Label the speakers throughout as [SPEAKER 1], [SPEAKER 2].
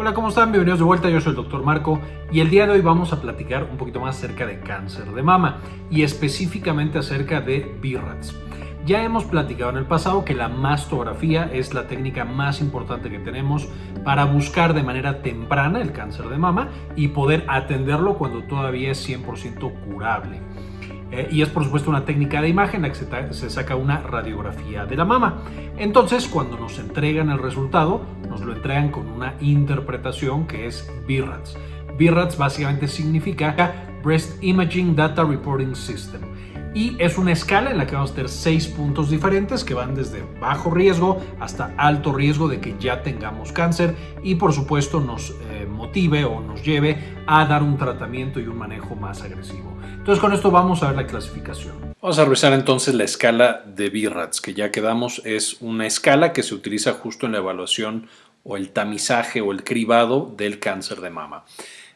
[SPEAKER 1] Hola, ¿cómo están? Bienvenidos de vuelta, yo soy el doctor Marco y el día de hoy vamos a platicar un poquito más acerca de cáncer de mama y específicamente acerca de BRATS. Ya hemos platicado en el pasado que la mastografía es la técnica más importante que tenemos para buscar de manera temprana el cáncer de mama y poder atenderlo cuando todavía es 100% curable. Eh, y es por supuesto una técnica de imagen en la que se, saca una radiografía de la mama. Entonces, cuando nos entregan el resultado, nos lo entregan con una interpretación que es BIRADS. BIRADS básicamente significa Breast Imaging Data Reporting System y es una escala en la que vamos a tener seis puntos diferentes que van desde bajo riesgo hasta alto riesgo de que ya tengamos cáncer y por supuesto nos eh, o nos lleve a dar un tratamiento y un manejo más agresivo. Entonces con esto vamos a ver la clasificación. Vamos a revisar entonces la escala de BIRATS, que ya quedamos es una escala que se utiliza justo en la evaluación o el tamizaje o el cribado del cáncer de mama.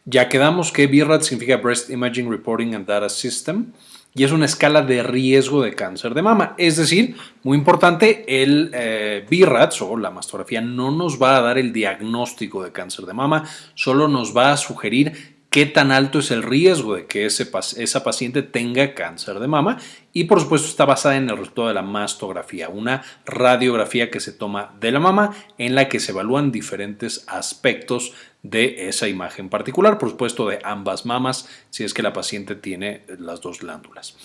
[SPEAKER 1] Ya quedamos que BIRATS significa Breast Imaging Reporting and Data System y es una escala de riesgo de cáncer de mama. Es decir, muy importante, el eh, BIRATS o la mastografía no nos va a dar el diagnóstico de cáncer de mama, solo nos va a sugerir qué tan alto es el riesgo de que ese, esa paciente tenga cáncer de mama y por supuesto está basada en el resultado de la mastografía, una radiografía que se toma de la mama en la que se evalúan diferentes aspectos de esa imagen particular, por supuesto de ambas mamas si es que la paciente tiene las dos glándulas.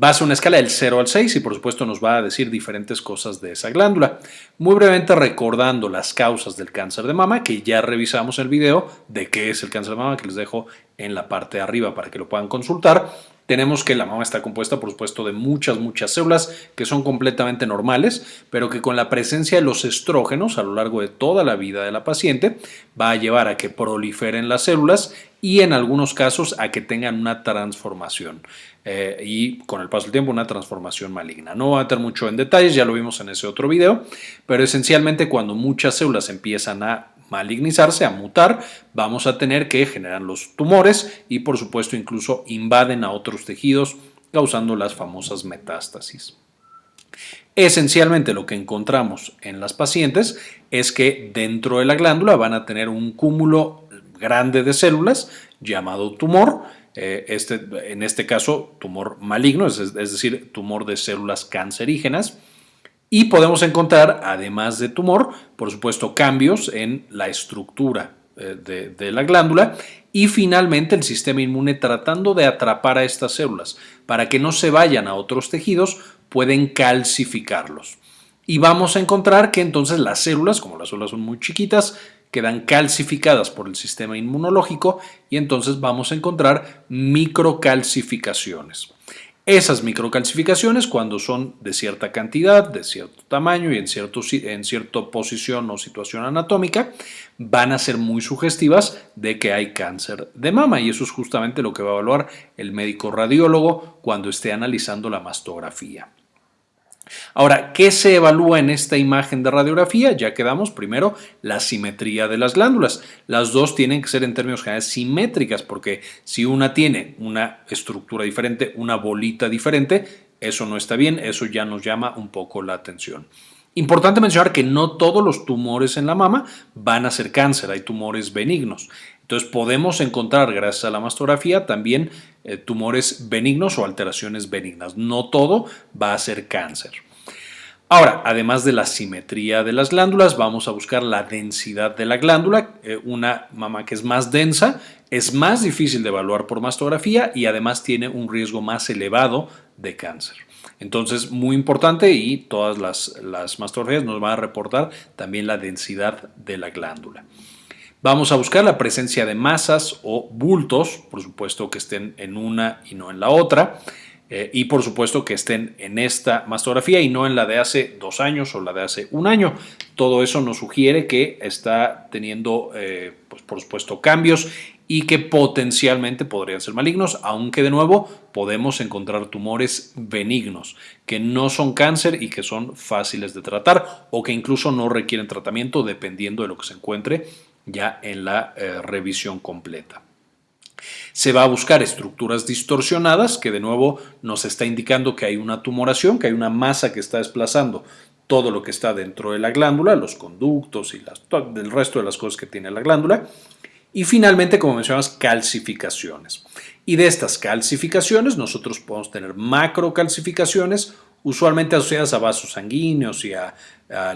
[SPEAKER 1] Va a ser una escala del 0 al 6 y por supuesto nos va a decir diferentes cosas de esa glándula. Muy brevemente recordando las causas del cáncer de mama, que ya revisamos el video de qué es el cáncer de mama, que les dejo en la parte de arriba para que lo puedan consultar. Tenemos que la mama está compuesta, por supuesto, de muchas, muchas células que son completamente normales, pero que con la presencia de los estrógenos a lo largo de toda la vida de la paciente va a llevar a que proliferen las células y en algunos casos a que tengan una transformación. Eh, y con el paso del tiempo una transformación maligna. No voy a meter mucho en detalles, ya lo vimos en ese otro video, pero esencialmente cuando muchas células empiezan a malignizarse, a mutar, vamos a tener que generar los tumores y por supuesto incluso invaden a otros tejidos causando las famosas metástasis. Esencialmente lo que encontramos en las pacientes es que dentro de la glándula van a tener un cúmulo grande de células llamado tumor eh, este, en este caso tumor maligno, es, decir, tumor de células cancerígenas. Y podemos encontrar, además de tumor, por supuesto, cambios en la estructura eh, de, la glándula y finalmente el sistema inmune tratando de atrapar a estas células para que no se vayan a otros tejidos, pueden calcificarlos. Y vamos a encontrar que entonces las células, como las células son muy chiquitas, quedan calcificadas por el sistema inmunológico y entonces vamos a encontrar microcalcificaciones. Esas microcalcificaciones, cuando son de cierta cantidad, de cierto tamaño y en, cierta posición o situación anatómica, van a ser muy sugestivas de que hay cáncer de mama y eso es justamente lo que va a evaluar el médico radiólogo cuando esté analizando la mastografía. Ahora, ¿qué se evalúa en esta imagen de radiografía? Ya quedamos primero la simetría de las glándulas. Las dos tienen que ser en términos generales simétricas porque si una tiene una estructura diferente, una bolita diferente, eso no está bien, eso ya nos llama un poco la atención. Importante mencionar que no todos los tumores en la mama van a ser cáncer, hay tumores benignos. Entonces podemos encontrar, gracias a la mastografía, también eh, tumores benignos o alteraciones benignas. No todo va a ser cáncer. Ahora, además de la simetría de las glándulas, vamos a buscar la densidad de la glándula. Eh, una mama que es más densa es más difícil de evaluar por mastografía y además tiene un riesgo más elevado de cáncer. Entonces, muy importante y todas las, las mastografías nos van a reportar también la densidad de la glándula. Vamos a buscar la presencia de masas o bultos, por supuesto que estén en una y no en la otra, eh, y por supuesto que estén en esta mastografía y no en la de hace dos años o la de hace un año. Todo eso nos sugiere que está teniendo, eh, pues por supuesto, cambios y que potencialmente podrían ser malignos, aunque de nuevo podemos encontrar tumores benignos que no son cáncer y que son fáciles de tratar o que incluso no requieren tratamiento dependiendo de lo que se encuentre ya en la eh, revisión completa. Se va a buscar estructuras distorsionadas que de nuevo nos está indicando que hay una tumoración, que hay una masa que está desplazando todo lo que está dentro de la glándula, los conductos y las, el resto de las cosas que tiene la glándula. Y finalmente, como mencionamos, calcificaciones. Y de estas calcificaciones nosotros podemos tener macrocalcificaciones, usualmente asociadas a vasos sanguíneos y a,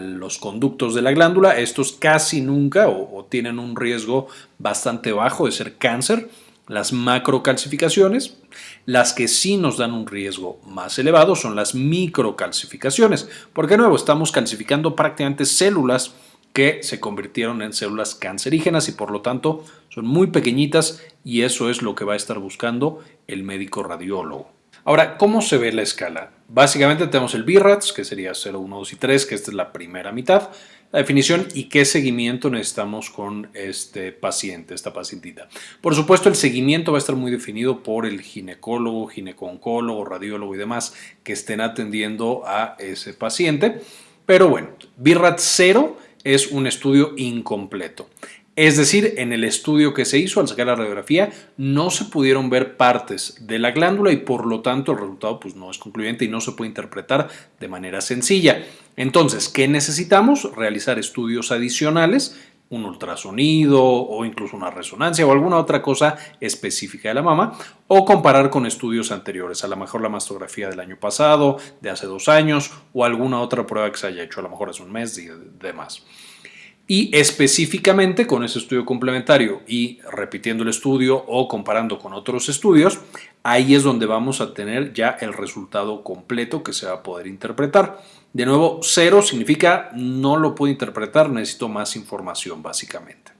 [SPEAKER 1] los conductos de la glándula. Estos casi nunca o, tienen un riesgo bastante bajo de ser cáncer las macrocalcificaciones. Las que sí nos dan un riesgo más elevado son las microcalcificaciones, porque de nuevo estamos calcificando prácticamente células que se convirtieron en células cancerígenas y por lo tanto son muy pequeñitas y eso es lo que va a estar buscando el médico radiólogo. Ahora, ¿cómo se ve la escala? Básicamente tenemos el BIRATS, que sería 0, 1, 2 y 3, que esta es la primera mitad, la definición y qué seguimiento necesitamos con este paciente, esta pacientita. Por supuesto, el seguimiento va a estar muy definido por el ginecólogo, gineconcólogo, radiólogo y demás que estén atendiendo a ese paciente. Pero bueno, BIRATS 0 es un estudio incompleto. Es decir, en el estudio que se hizo al sacar la radiografía no se pudieron ver partes de la glándula y por lo tanto el resultado pues, no es concluyente y no se puede interpretar de manera sencilla. Entonces, ¿qué necesitamos? Realizar estudios adicionales un ultrasonido o incluso una resonancia o alguna otra cosa específica de la mama o comparar con estudios anteriores, a lo mejor la mastografía del año pasado, de hace dos años o alguna otra prueba que se haya hecho a lo mejor hace un mes y demás. Y específicamente con ese estudio complementario y repitiendo el estudio o comparando con otros estudios, ahí es donde vamos a tener ya el resultado completo que se va a poder interpretar. De nuevo, cero significa no lo puedo interpretar, necesito más información básicamente.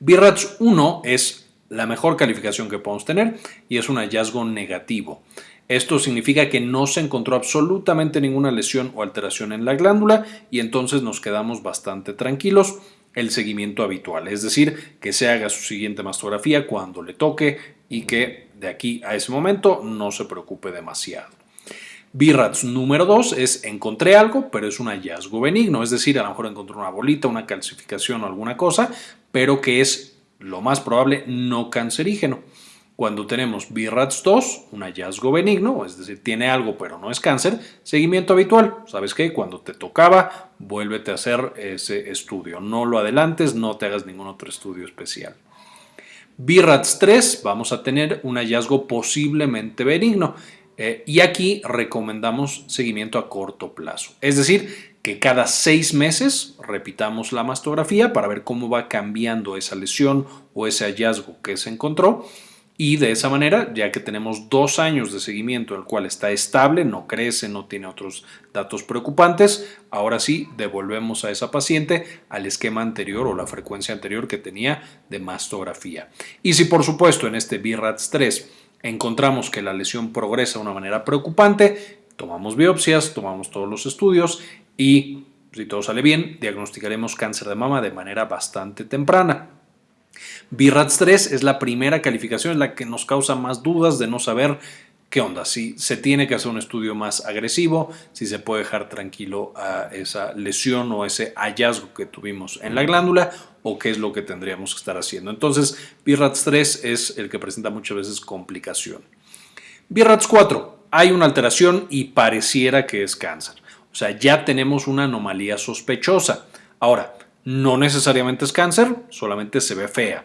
[SPEAKER 1] BIRATS 1 es la mejor calificación que podemos tener y es un hallazgo negativo. Esto significa que no se encontró absolutamente ninguna lesión o alteración en la glándula y entonces nos quedamos bastante tranquilos el seguimiento habitual, es decir, que se haga su siguiente mastografía cuando le toque y que de aquí a ese momento no se preocupe demasiado. BIRATS número 2 es encontré algo, pero es un hallazgo benigno, es decir, a lo mejor encontré una bolita, una calcificación o alguna cosa, pero que es lo más probable no cancerígeno. Cuando tenemos BIRATS 2, un hallazgo benigno, es decir, tiene algo pero no es cáncer, seguimiento habitual. ¿Sabes qué? Cuando te tocaba, vuélvete a hacer ese estudio. No lo adelantes, no te hagas ningún otro estudio especial. BIRATS 3, vamos a tener un hallazgo posiblemente benigno. Eh, y aquí recomendamos seguimiento a corto plazo. Es decir, que cada seis meses repitamos la mastografía para ver cómo va cambiando esa lesión o ese hallazgo que se encontró. Y de esa manera, ya que tenemos dos años de seguimiento, el cual está estable, no crece, no tiene otros datos preocupantes, ahora sí devolvemos a esa paciente al esquema anterior o la frecuencia anterior que tenía de mastografía. Y si por supuesto en este BRATS 3 encontramos que la lesión progresa de una manera preocupante, tomamos biopsias, tomamos todos los estudios y si todo sale bien, diagnosticaremos cáncer de mama de manera bastante temprana. BRATS 3 es la primera calificación, en la que nos causa más dudas de no saber qué onda, si se tiene que hacer un estudio más agresivo, si se puede dejar tranquilo a esa lesión o ese hallazgo que tuvimos en la glándula o qué es lo que tendríamos que estar haciendo. Entonces, BRATS 3 es el que presenta muchas veces complicación. BRATS 4, hay una alteración y pareciera que es cáncer. O sea, ya tenemos una anomalía sospechosa. Ahora, no necesariamente es cáncer, solamente se ve fea.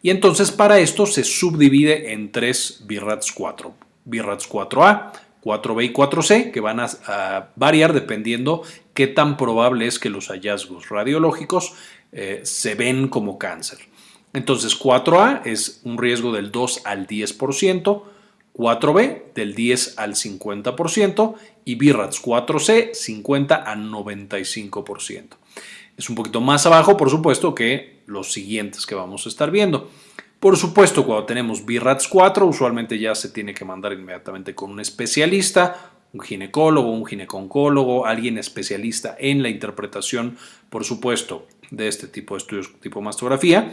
[SPEAKER 1] Y entonces para esto se subdivide en tres BRATS 4. BRATS 4A, 4B y 4C, que van a, variar dependiendo qué tan probable es que los hallazgos radiológicos eh, se ven como cáncer. Entonces 4A es un riesgo del 2 al 10%, 4B del 10 al 50% y BRATS 4C 50 al 95%. Es un poquito más abajo, por supuesto, que los siguientes que vamos a estar viendo. Por supuesto, cuando tenemos BRATS 4, usualmente ya se tiene que mandar inmediatamente con un especialista, un ginecólogo, un gineconcólogo, alguien especialista en la interpretación, por supuesto, de este tipo de estudios tipo mastografía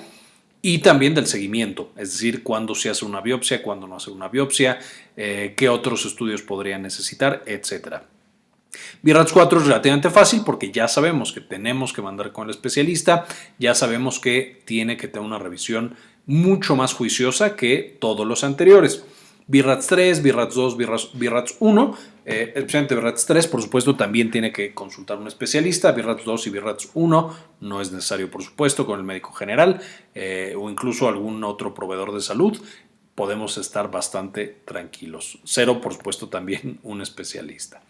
[SPEAKER 1] y también del seguimiento, es decir, cuándo se hace una biopsia, cuándo no hace una biopsia, eh, qué otros estudios podrían necesitar, etcétera. BRATS 4 es relativamente fácil porque ya sabemos que tenemos que mandar con el especialista, ya sabemos que tiene que tener una revisión mucho más juiciosa que todos los anteriores. BRATS 3, BRATS 2, BRATS 1 Eh, especialmente BIRATS 3, por supuesto, también tiene que consultar un especialista. BIRATS 2 y BIRATS 1 no es necesario, por supuesto, con el médico general eh, o incluso algún otro proveedor de salud. Podemos estar bastante tranquilos. Cero, por supuesto, también un especialista.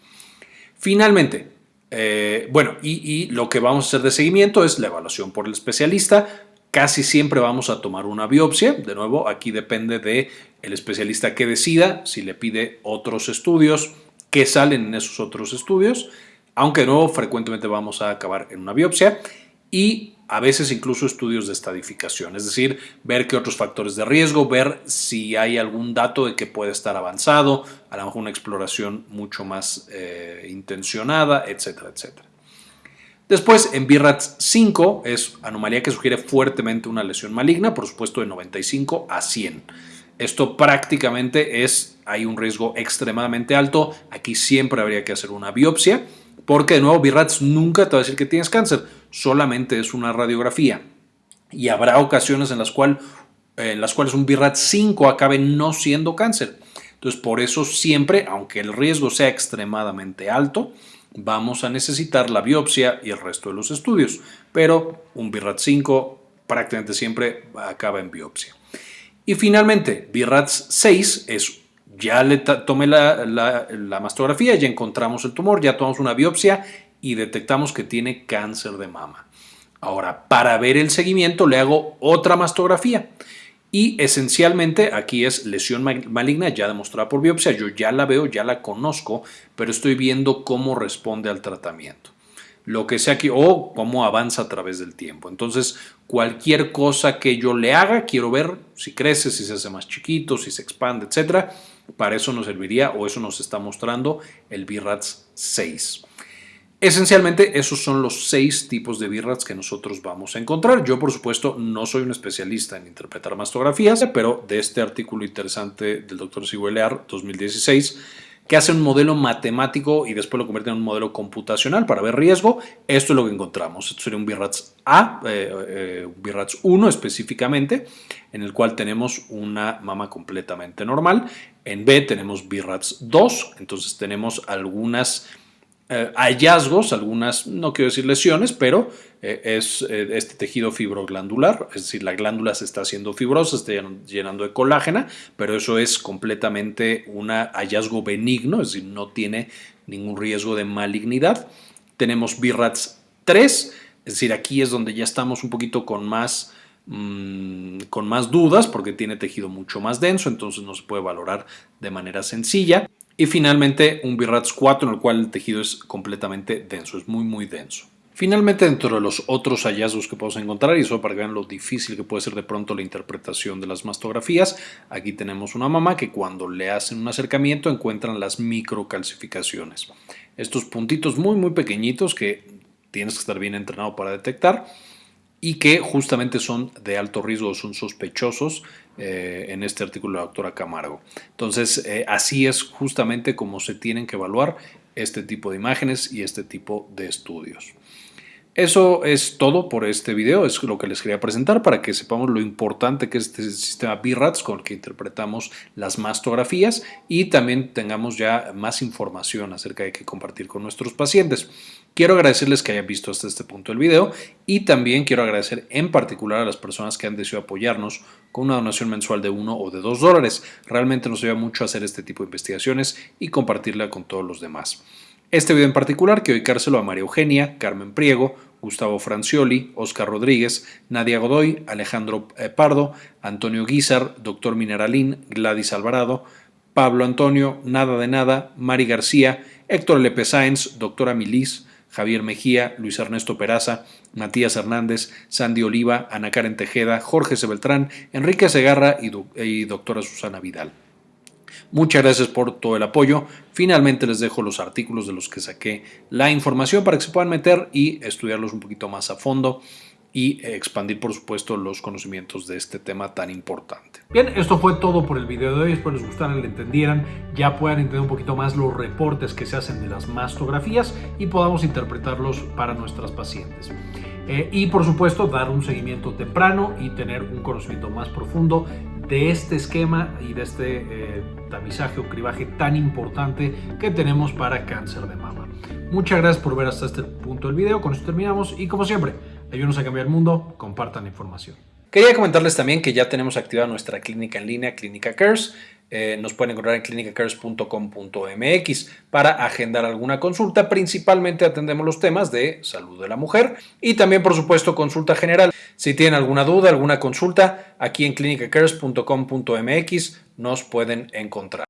[SPEAKER 1] Finalmente, eh, bueno, y, lo que vamos a hacer de seguimiento es la evaluación por el especialista. Casi siempre vamos a tomar una biopsia. De nuevo, aquí depende de el especialista que decida si le pide otros estudios, qué salen en esos otros estudios, aunque de nuevo frecuentemente vamos a acabar en una biopsia y a veces incluso estudios de estadificación, es decir, ver qué otros factores de riesgo, ver si hay algún dato de que puede estar avanzado, a lo mejor una exploración mucho más eh, intencionada, etcétera, etcétera. Después, en BIRATS 5 es anomalía que sugiere fuertemente una lesión maligna, por supuesto de 95 a 100. Esto prácticamente es, hay un riesgo extremadamente alto, aquí siempre habría que hacer una biopsia, porque de nuevo BIRATS nunca te va a decir que tienes cáncer, solamente es una radiografía. Y habrá ocasiones en las, las cuales un BIRATS 5 acabe no siendo cáncer. Entonces, por eso siempre, aunque el riesgo sea extremadamente alto, vamos a necesitar la biopsia y el resto de los estudios. Pero un BIRATS 5 prácticamente siempre acaba en biopsia. Y finalmente, BIRATS 6 es, ya le tomé la, mastografía, ya encontramos el tumor, ya tomamos una biopsia y detectamos que tiene cáncer de mama. Ahora, para ver el seguimiento le hago otra mastografía. Y esencialmente aquí es lesión maligna ya demostrada por biopsia. Yo ya la veo, ya la conozco, pero estoy viendo cómo responde al tratamiento lo que sea que, o cómo avanza a través del tiempo. Entonces, cualquier cosa que yo le haga, quiero ver si crece, si se hace más chiquito, si se expande, etcétera. Para eso nos serviría o eso nos está mostrando el BIRATS 6. Esencialmente, esos son los seis tipos de BIRATS que nosotros vamos a encontrar. Yo, por supuesto, no soy un especialista en interpretar mastografías, pero de este artículo interesante del Dr. Siguelear 2016 que hace un modelo matemático y después lo convierte en un modelo computacional para ver riesgo. Esto es lo que encontramos. Esto sería un BIRATS A, eh, eh, un BIRATS 1 específicamente, en el cual tenemos una mama completamente normal. En B tenemos BIRATS 2, entonces tenemos algunas eh, hallazgos, algunas, no quiero decir lesiones, pero es eh, este tejido fibroglandular, es decir, la glándula se está haciendo fibrosa, está llenando de colágena, pero eso es completamente un hallazgo benigno, es decir, no tiene ningún riesgo de malignidad. Tenemos BIRATS 3, es decir, aquí es donde ya estamos un poquito con más mm, con más dudas porque tiene tejido mucho más denso, entonces no se puede valorar de manera sencilla. Y finalmente un BIRATS 4 en el cual el tejido es completamente denso, es muy muy denso. Finalmente, dentro de los otros hallazgos que podemos encontrar, y eso para que vean lo difícil que puede ser de pronto la interpretación de las mastografías, aquí tenemos una mamá que cuando le hacen un acercamiento encuentran las microcalcificaciones. Estos puntitos muy muy pequeñitos que tienes que estar bien entrenado para detectar y que justamente son de alto riesgo, son sospechosos eh, en este artículo de la doctora Camargo. Entonces, eh, así es justamente como se tienen que evaluar este tipo de imágenes y este tipo de estudios. Eso es todo por este video, es lo que les quería presentar para que sepamos lo importante que es este sistema BIRATS con el que interpretamos las mastografías y también tengamos ya más información acerca de qué compartir con nuestros pacientes. Quiero agradecerles que hayan visto hasta este punto el video y también quiero agradecer en particular a las personas que han decidido apoyarnos con una donación mensual de 1 o de 2 dólares. Realmente nos ayuda mucho hacer este tipo de investigaciones y compartirla con todos los demás. Este video en particular quiero dedicárselo a María Eugenia, Carmen Priego, Gustavo Francioli, Oscar Rodríguez, Nadia Godoy, Alejandro eh, Pardo, Antonio Guizar, Doctor Mineralín, Gladys Alvarado, Pablo Antonio, Nada de Nada, Mari García, Héctor Lepe Sáenz, Doctora Milis, Javier Mejía, Luis Ernesto Peraza, Matías Hernández, Sandy Oliva, Ana Karen Tejeda, Jorge Sebeltrán, Enrique Segarra y doctora Susana Vidal. Muchas gracias por todo el apoyo. Finalmente les dejo los artículos de los que saqué la información para que se puedan meter y estudiarlos un poquito más a fondo y expandir por supuesto los conocimientos de este tema tan importante. Bien, esto fue todo por el video de hoy, espero les gustara, le entendieran, ya puedan entender un poquito más los reportes que se hacen de las mastografías y podamos interpretarlos para nuestras pacientes. Eh, y por supuesto dar un seguimiento temprano y tener un conocimiento más profundo de este esquema y de este eh, tamizaje o cribaje tan importante que tenemos para cáncer de mama. Muchas gracias por ver hasta este punto del video, con esto terminamos y como siempre, ayúdenos a cambiar el mundo, compartan la información. Quería comentarles también que ya tenemos activada nuestra clínica en línea, Clínica Cares. Eh, nos pueden encontrar en clinicacares.com.mx para agendar alguna consulta. Principalmente atendemos los temas de salud de la mujer y también, por supuesto, consulta general. Si tienen alguna duda, alguna consulta, aquí en clinicacares.com.mx nos pueden encontrar.